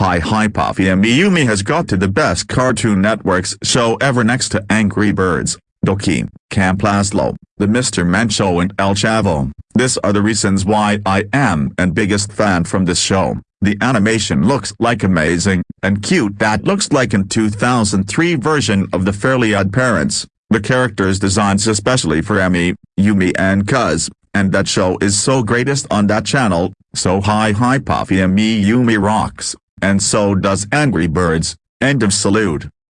Hi Hi Puffy AmiYumi has got to the best Cartoon Network's show ever next to Angry Birds, Doki, Camp Lazlo, The Mr. Men Show and El Chavo. These are the reasons why I am and biggest fan from this show. The animation looks like amazing, and cute that looks like in 2003 version of the Fairly Odd Parents. The characters designs especially for Ami, Yumi and Kaz, and that show is so greatest on that channel, so hi hi Puffy AmiYumi rocks and so does Angry Birds, end of salute.